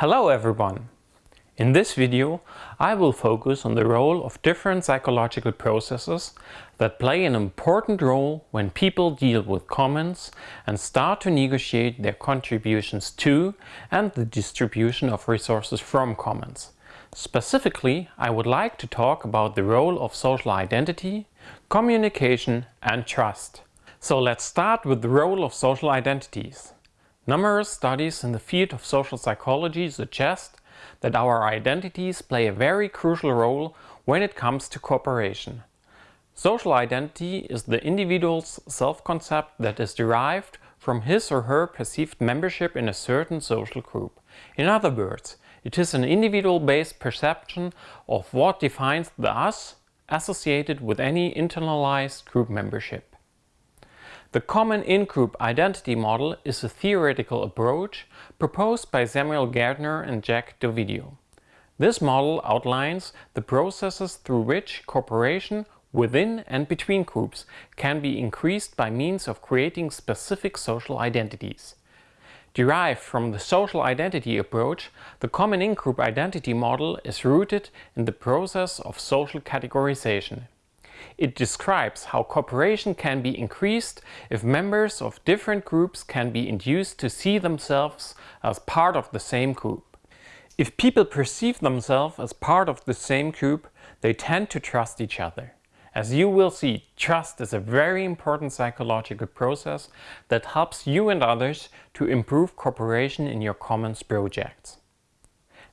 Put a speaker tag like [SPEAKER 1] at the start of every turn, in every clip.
[SPEAKER 1] Hello everyone! In this video I will focus on the role of different psychological processes that play an important role when people deal with commons and start to negotiate their contributions to and the distribution of resources from commons. Specifically, I would like to talk about the role of social identity, communication and trust. So let's start with the role of social identities. Numerous studies in the field of social psychology suggest that our identities play a very crucial role when it comes to cooperation. Social identity is the individual's self-concept that is derived from his or her perceived membership in a certain social group. In other words, it is an individual-based perception of what defines the us associated with any internalized group membership. The common in-group identity model is a theoretical approach proposed by Samuel Gaertner and Jack Dovidio. This model outlines the processes through which cooperation within and between groups can be increased by means of creating specific social identities. Derived from the social identity approach, the common in-group identity model is rooted in the process of social categorization. It describes how cooperation can be increased if members of different groups can be induced to see themselves as part of the same group. If people perceive themselves as part of the same group, they tend to trust each other. As you will see, trust is a very important psychological process that helps you and others to improve cooperation in your commons projects.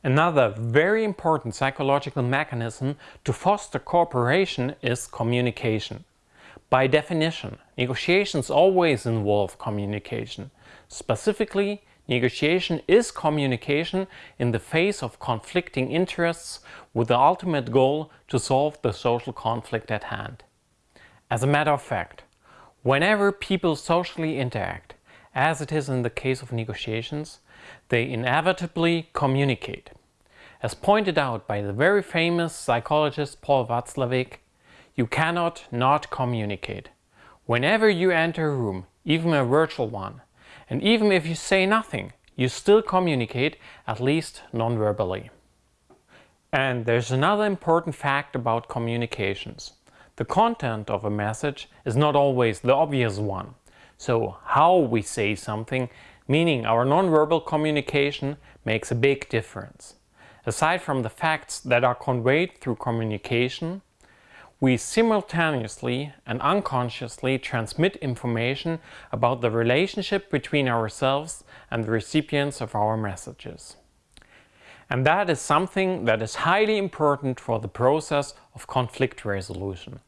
[SPEAKER 1] Another very important psychological mechanism to foster cooperation is communication. By definition, negotiations always involve communication. Specifically, negotiation is communication in the face of conflicting interests with the ultimate goal to solve the social conflict at hand. As a matter of fact, whenever people socially interact, as it is in the case of negotiations, they inevitably communicate. As pointed out by the very famous psychologist Paul Watzlawick, you cannot not communicate. Whenever you enter a room, even a virtual one, and even if you say nothing, you still communicate, at least non-verbally. And there's another important fact about communications. The content of a message is not always the obvious one. So how we say something, meaning our non-verbal communication, makes a big difference. Aside from the facts that are conveyed through communication, we simultaneously and unconsciously transmit information about the relationship between ourselves and the recipients of our messages. And that is something that is highly important for the process of conflict resolution.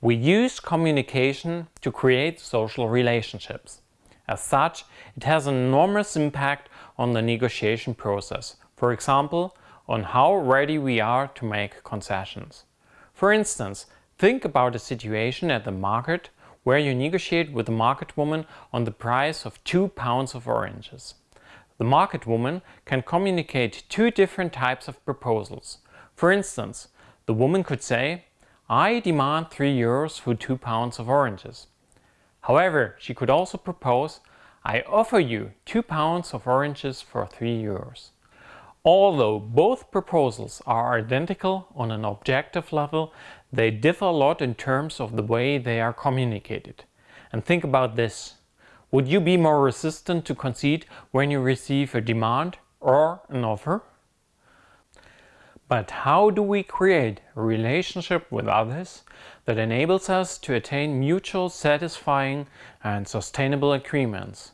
[SPEAKER 1] We use communication to create social relationships. As such, it has an enormous impact on the negotiation process. For example, on how ready we are to make concessions. For instance, think about a situation at the market where you negotiate with the market woman on the price of two pounds of oranges. The market woman can communicate two different types of proposals. For instance, the woman could say, I demand 3 euros for 2 pounds of oranges. However, she could also propose, I offer you 2 pounds of oranges for 3 euros. Although both proposals are identical on an objective level, they differ a lot in terms of the way they are communicated. And think about this. Would you be more resistant to concede when you receive a demand or an offer? But how do we create a relationship with others that enables us to attain mutual satisfying and sustainable agreements?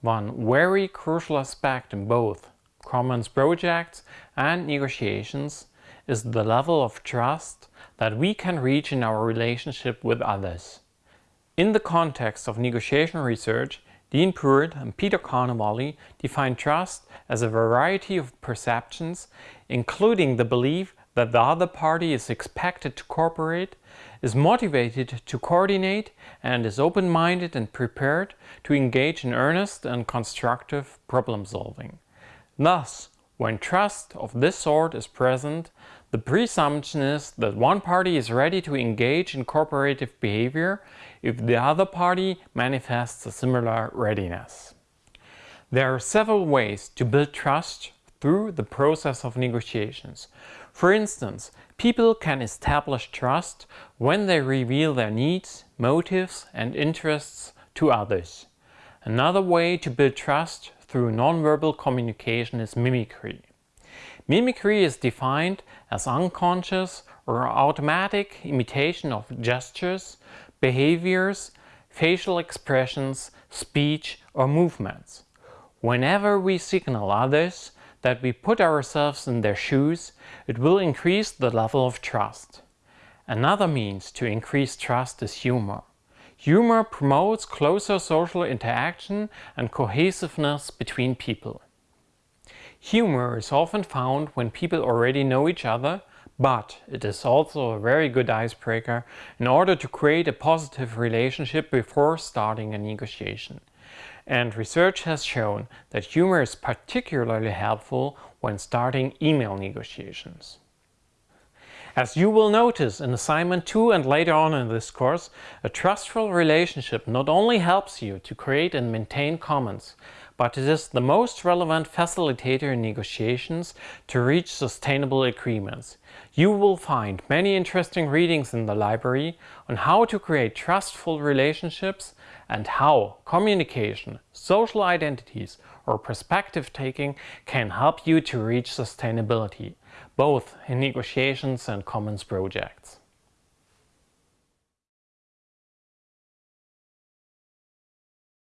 [SPEAKER 1] One very crucial aspect in both commons projects and negotiations is the level of trust that we can reach in our relationship with others. In the context of negotiation research, Dean Pruitt and Peter Carnevale define trust as a variety of perceptions, including the belief that the other party is expected to cooperate, is motivated to coordinate, and is open-minded and prepared to engage in earnest and constructive problem solving. Thus, when trust of this sort is present, the presumption is that one party is ready to engage in cooperative behavior if the other party manifests a similar readiness. There are several ways to build trust through the process of negotiations. For instance, people can establish trust when they reveal their needs, motives and interests to others. Another way to build trust through nonverbal communication is mimicry. Mimicry is defined as unconscious or automatic imitation of gestures, behaviors, facial expressions, speech or movements. Whenever we signal others that we put ourselves in their shoes, it will increase the level of trust. Another means to increase trust is humor. Humor promotes closer social interaction and cohesiveness between people. Humor is often found when people already know each other, but it is also a very good icebreaker in order to create a positive relationship before starting a negotiation. And research has shown that humor is particularly helpful when starting email negotiations. As you will notice in assignment 2 and later on in this course, a trustful relationship not only helps you to create and maintain commons, but it is the most relevant facilitator in negotiations to reach sustainable agreements. You will find many interesting readings in the library on how to create trustful relationships and how communication, social identities or perspective taking can help you to reach sustainability, both in negotiations and commons projects.